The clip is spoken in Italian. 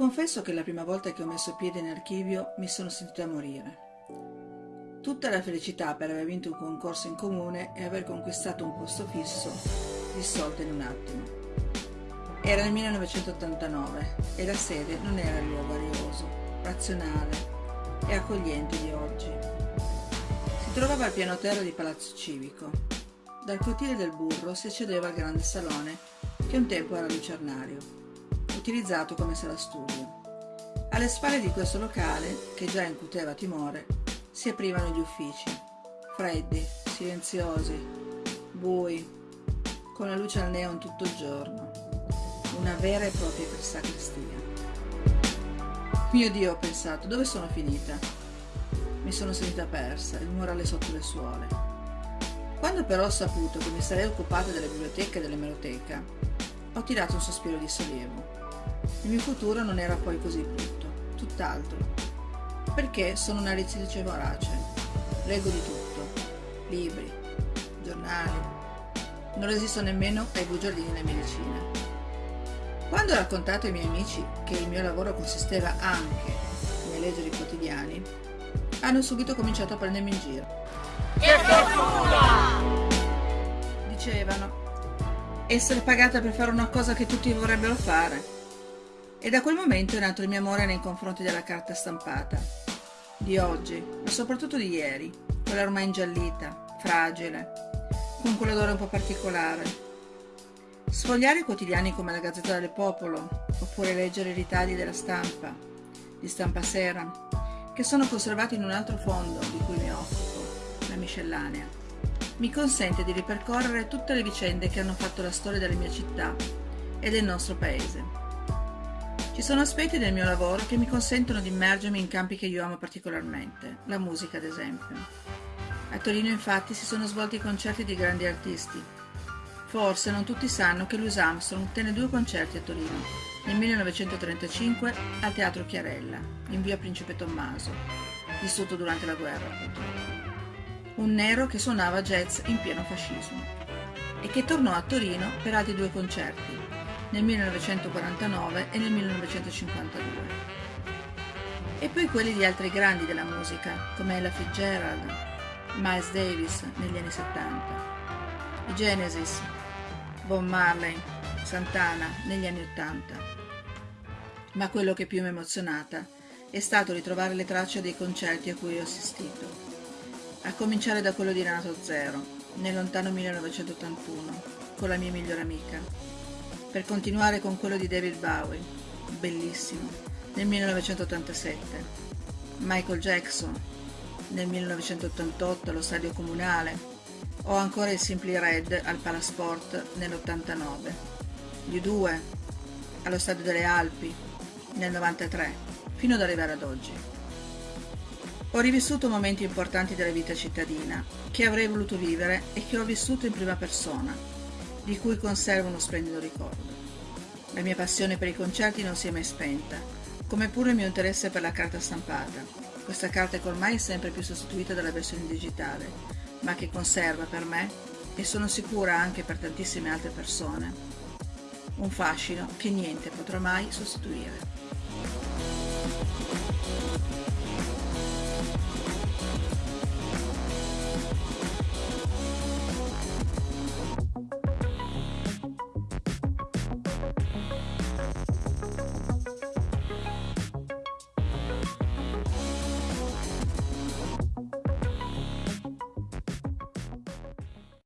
Confesso che la prima volta che ho messo piede in archivio mi sono sentita morire. Tutta la felicità per aver vinto un concorso in comune e aver conquistato un posto fisso, dissolta in un attimo. Era nel 1989 e la sede non era il luogo arioso, razionale e accogliente di oggi. Si trovava al piano terra di Palazzo Civico. Dal cortile del Burro si accedeva al grande salone che un tempo era lucernario, utilizzato come sala studio. Alle spalle di questo locale, che già incuteva timore, si aprivano gli uffici, freddi, silenziosi, bui, con la luce al neon tutto il giorno. Una vera e propria sacrestia. Mio Dio, ho pensato, dove sono finita? Mi sono sentita persa, il morale sotto le suole. Quando però ho saputo che mi sarei occupata della biblioteca e dell'emeroteca, ho tirato un sospiro di sollievo. Il mio futuro non era poi così brutto, tutt'altro perché sono una ricercatrice vorace. Leggo di tutto, libri, giornali. Non resisto nemmeno ai bugiardini della medicina. Quando ho raccontato ai miei amici che il mio lavoro consisteva anche nel leggere i quotidiani, hanno subito cominciato a prendermi in giro. Che fortuna! Dicevano, essere pagata per fare una cosa che tutti vorrebbero fare. E da quel momento è nato il mio amore nei confronti della carta stampata, di oggi, ma soprattutto di ieri, quella ormai ingiallita, fragile, con quell'odore un po' particolare. Sfogliare i quotidiani come la Gazzetta del Popolo, oppure leggere i ritagli della stampa, di stampa sera, che sono conservati in un altro fondo di cui mi occupo, la miscellanea, mi consente di ripercorrere tutte le vicende che hanno fatto la storia della mia città e del nostro paese. Ci sono aspetti del mio lavoro che mi consentono di immergermi in campi che io amo particolarmente, la musica ad esempio. A Torino infatti si sono svolti concerti di grandi artisti. Forse non tutti sanno che Louis Armstrong tenne due concerti a Torino, nel 1935 al Teatro Chiarella, in via Principe Tommaso, vissuto durante la guerra purtroppo. Un nero che suonava jazz in pieno fascismo e che tornò a Torino per altri due concerti, nel 1949 e nel 1952. E poi quelli di altri grandi della musica, come Ella Fitzgerald, Miles Davis negli anni 70, i Genesis, Bob Marley, Santana negli anni 80. Ma quello che più mi ha emozionata è stato ritrovare le tracce dei concerti a cui ho assistito, a cominciare da quello di Renato Zero, nel lontano 1981, con la mia migliore amica, per continuare con quello di David Bowie, bellissimo, nel 1987, Michael Jackson, nel 1988 allo Stadio Comunale, o ancora il Simply Red al Palasport nell'89, gli U2 allo Stadio delle Alpi nel 93, fino ad arrivare ad oggi. Ho rivissuto momenti importanti della vita cittadina che avrei voluto vivere e che ho vissuto in prima persona di cui conservo uno splendido ricordo. La mia passione per i concerti non si è mai spenta, come pure il mio interesse per la carta stampata, questa carta che ormai è sempre più sostituita dalla versione digitale, ma che conserva per me, e sono sicura anche per tantissime altre persone, un fascino che niente potrà mai sostituire.